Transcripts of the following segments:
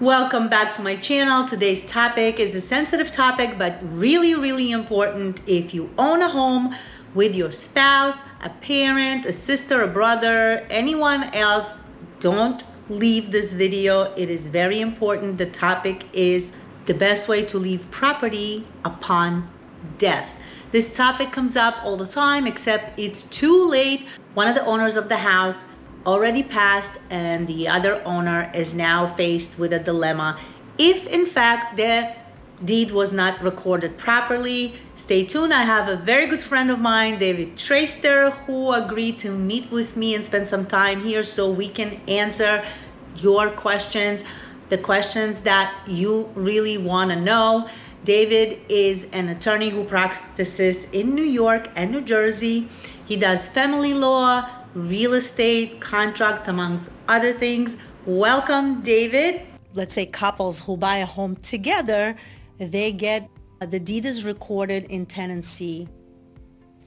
Welcome back to my channel. Today's topic is a sensitive topic, but really, really important. If you own a home with your spouse, a parent, a sister, a brother, anyone else, don't leave this video. It is very important. The topic is the best way to leave property upon death. This topic comes up all the time, except it's too late. One of the owners of the house already passed and the other owner is now faced with a dilemma. If in fact the deed was not recorded properly, stay tuned. I have a very good friend of mine, David Traster, who agreed to meet with me and spend some time here so we can answer your questions, the questions that you really want to know. David is an attorney who practices in New York and New Jersey. He does family law, real estate, contracts, amongst other things. Welcome, David. Let's say couples who buy a home together, they get the deed is recorded in tenancy,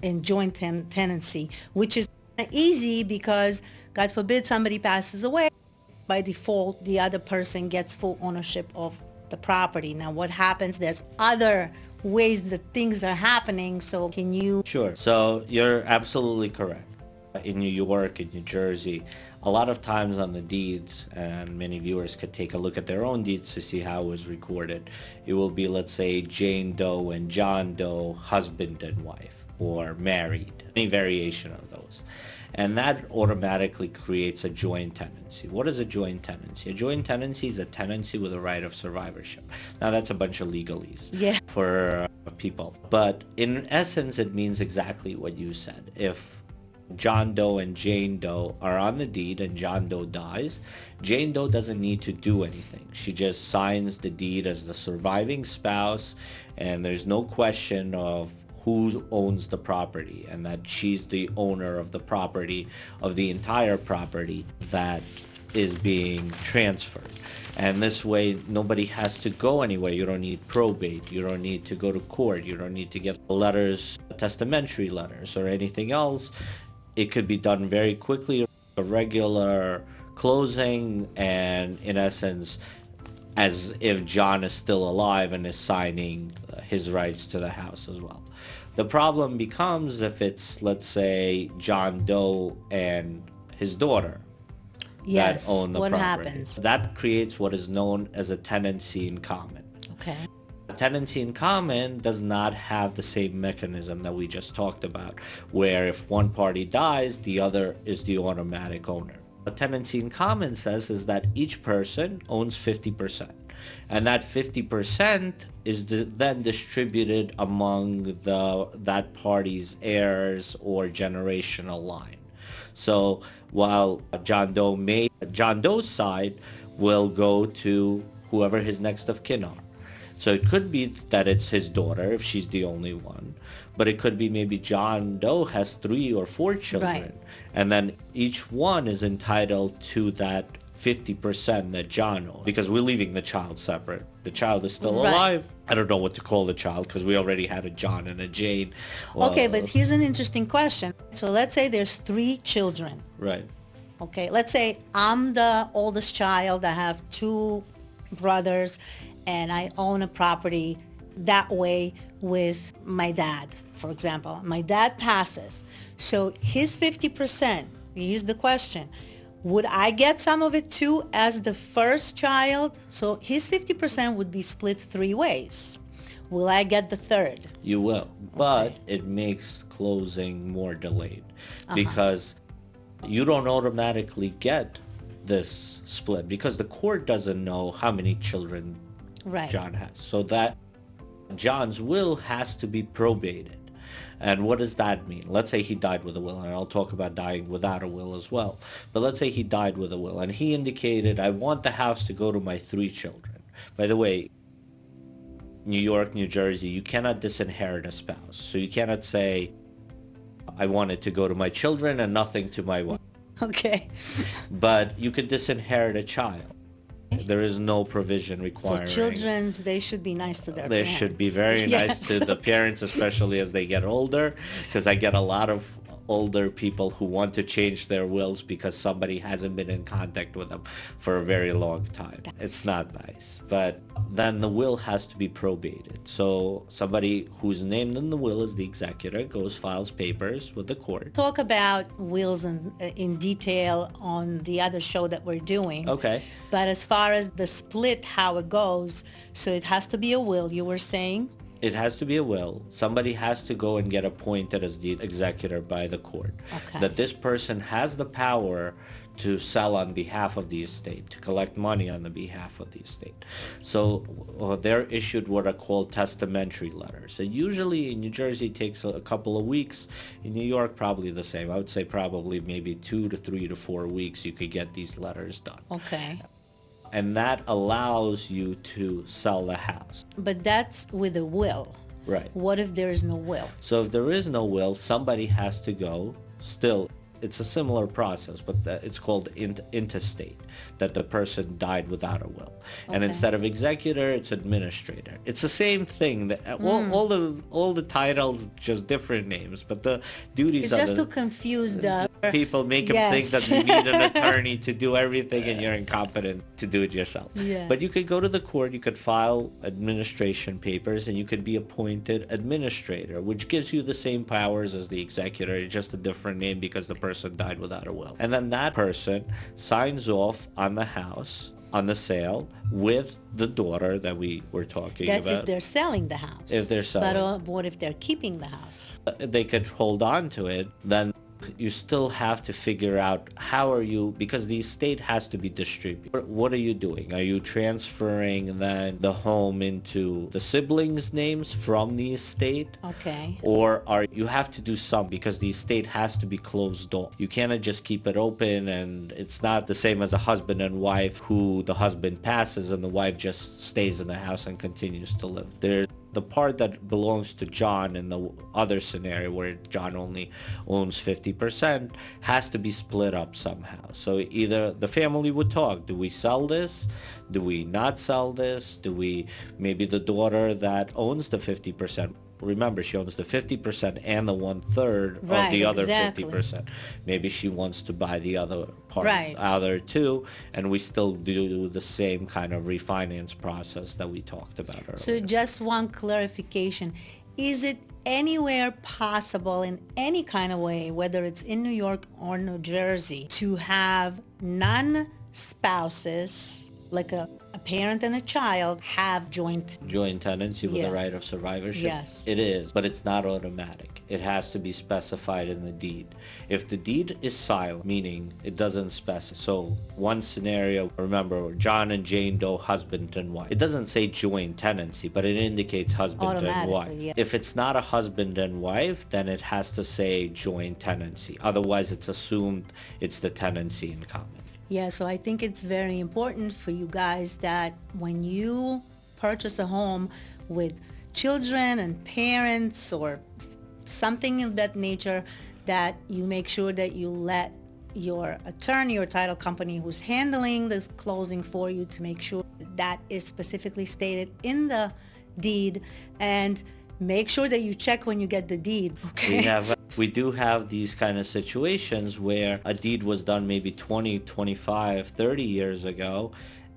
in joint ten tenancy, which is easy because, God forbid, somebody passes away. By default, the other person gets full ownership of the property. Now, what happens? There's other ways that things are happening. So, can you? Sure. So, you're absolutely correct in New York, in New Jersey, a lot of times on the deeds, and many viewers could take a look at their own deeds to see how it was recorded. It will be, let's say, Jane Doe and John Doe, husband and wife, or married, any variation of those. And that automatically creates a joint tenancy. What is a joint tenancy? A joint tenancy is a tenancy with a right of survivorship. Now that's a bunch of legalese yeah. for people. But in essence, it means exactly what you said. If John Doe and Jane Doe are on the deed and John Doe dies, Jane Doe doesn't need to do anything. She just signs the deed as the surviving spouse and there's no question of who owns the property and that she's the owner of the property, of the entire property that is being transferred. And this way, nobody has to go anywhere. You don't need probate. You don't need to go to court. You don't need to get letters, testamentary letters, or anything else it could be done very quickly, a regular closing, and in essence, as if John is still alive and is signing his rights to the house as well. The problem becomes if it's, let's say, John Doe and his daughter yes, that own the what property. happens? That creates what is known as a tenancy in common. Okay. Tenancy in common does not have the same mechanism that we just talked about, where if one party dies, the other is the automatic owner. What tenancy in common says is that each person owns 50%, and that 50% is then distributed among the that party's heirs or generational line. So while John Doe may, John Doe's side will go to whoever his next of kin are. So it could be that it's his daughter if she's the only one, but it could be maybe John Doe has three or four children, right. and then each one is entitled to that 50% that John owns because we're leaving the child separate. The child is still right. alive. I don't know what to call the child because we already had a John and a Jane. Well, okay, but uh, here's an interesting question. So let's say there's three children. Right. Okay, let's say I'm the oldest child. I have two brothers and I own a property that way with my dad, for example. My dad passes. So his 50%, use the question, would I get some of it too as the first child? So his 50% would be split three ways. Will I get the third? You will, but okay. it makes closing more delayed uh-huh. because you don't automatically get this split because the court doesn't know how many children right. John has. So that John's will has to be probated. And what does that mean? Let's say he died with a will, and I'll talk about dying without a will as well. But let's say he died with a will, and he indicated, I want the house to go to my three children. By the way, New York, New Jersey, you cannot disinherit a spouse. So you cannot say, I want it to go to my children and nothing to my wife. Okay. but you could disinherit a child. There is no provision requiring. So children, they should be nice to their they parents. should be very yes. nice to the parents, especially as they get older, because I get a lot of older people who want to change their wills because somebody hasn't been in contact with them for a very long time. It's not nice. But then the will has to be probated. So somebody who's named in the will as the executor goes files papers with the court. Talk about wills in, in detail on the other show that we're doing. Okay. But as far as the split, how it goes, so it has to be a will, you were saying? It has to be a will. Somebody has to go and get appointed as the executor by the court. Okay. That this person has the power to sell on behalf of the estate, to collect money on the behalf of the estate. So uh, they're issued what are called testamentary letters. And usually in New Jersey it takes a, a couple of weeks. In New York, probably the same. I would say probably maybe two to three to four weeks you could get these letters done. Okay. And that allows you to sell the house. But that's with a will. Right. What if there is no will? So if there is no will, somebody has to go still it's a similar process, but it's called int- intestate, that the person died without a will. Okay. And instead of executor, it's administrator. It's the same thing. That, mm. all, all, the all the titles, just different names, but the duties it's are just the, to confuse the people, make them think that you need an attorney to do everything, and you're incompetent to do it yourself. Yeah. But you could go to the court, you could file administration papers, and you could be appointed administrator, which gives you the same powers as the executor, just a different name because the person person died without a will. And then that person signs off on the house on the sale with the daughter that we were talking That's about. That's if they're selling the house. If they're selling. But uh, what if they're keeping the house? They could hold on to it. Then you still have to figure out how are you because the estate has to be distributed. What are you doing? Are you transferring then the home into the siblings names from the estate? Okay. Or are you have to do some because the estate has to be closed off you cannot just keep it open and it's not the same as a husband and wife who the husband passes and the wife just stays in the house and continues to live. There the part that belongs to John in the other scenario where John only owns 50% has to be split up somehow. So either the family would talk, do we sell this? Do we not sell this? Do we, maybe the daughter that owns the 50% remember she owns the 50% and the one third right, of the other exactly. 50%. Maybe she wants to buy the other part right. other two and we still do the same kind of refinance process that we talked about earlier. So just one clarification. Is it anywhere possible in any kind of way, whether it's in New York or New Jersey, to have non-spouses like a, a parent and a child have joint joint tenancy with Yeah. the right of survivorship? Yes. It is, but it's not automatic. It has to be specified in the deed. If the deed is silent, meaning it doesn't specify. So one scenario, remember, John and Jane Doe, husband and wife. It doesn't say joint tenancy, but it indicates husband and wife. Yeah. If it's not a husband and wife, then it has to say joint tenancy. Otherwise, it's assumed it's the tenancy in common. Yeah, so I think it's very important for you guys that when you purchase a home with children and parents or something of that nature, that you make sure that you let your attorney or title company who's handling this closing for you to make sure that is specifically stated in the deed. And make sure that you check when you get the deed. Okay. we have we do have these kind of situations where a deed was done maybe 20 25 30 years ago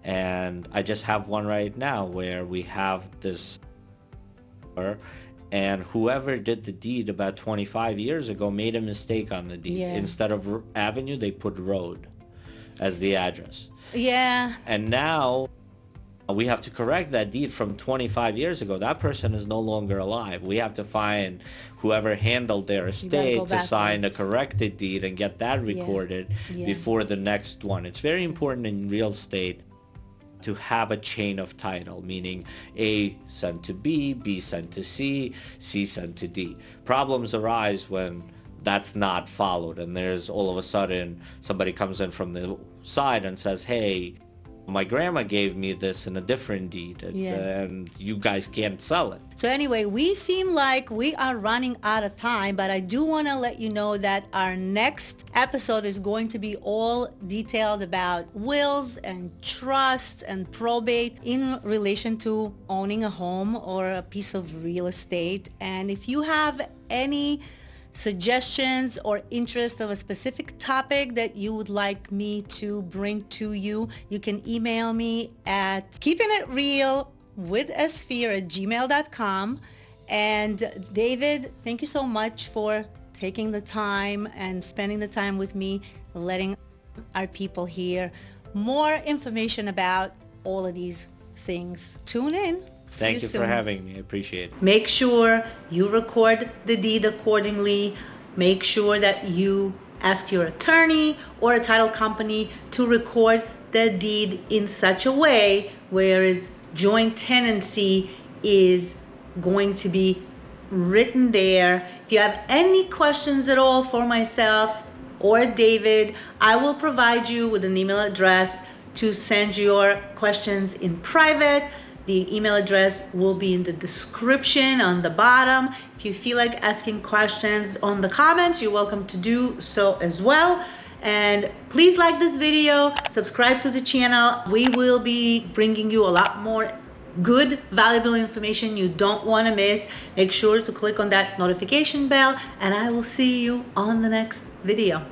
and i just have one right now where we have this and whoever did the deed about 25 years ago made a mistake on the deed Yeah. instead of avenue they put road as the address yeah, and now we have to correct that deed from 25 years ago. That person is no longer alive. We have to find whoever handled their estate to sign a corrected deed and get that recorded Yeah. before the next one. It's very important in real estate to have a chain of title, meaning A sent to B, B sent to C, C sent to D. Problems arise when that's not followed and there's all of a sudden somebody comes in from the side and says, hey, my grandma gave me this in a different deed and, Yeah. and you guys can't sell it. So anyway, we seem like we are running out of time, but I do want to let you know that our next episode is going to be all detailed about wills and trusts and probate in relation to owning a home or a piece of real estate. And if you have any suggestions or interest of a specific topic that you would like me to bring to you, you can email me at keeping it real with at gmail.com. And David, thank you so much for taking the time and spending the time with me, letting our people hear more information about all of these things. Tune in. See Thank you, for having me. I appreciate it. Make sure you record the deed accordingly. Make sure that you ask your attorney or a title company to record the deed in such a way whereas joint tenancy is going to be written there. If you have any questions at all for myself or David, I will provide you with an email address to send your questions in private. The email address will be in the description on the bottom. If you feel like asking questions on the comments, you're welcome to do so as well. And please like this video, subscribe to the channel. We will be bringing you a lot more good, valuable information you don't want to miss. Make sure to click on that notification bell and I will see you on the next video.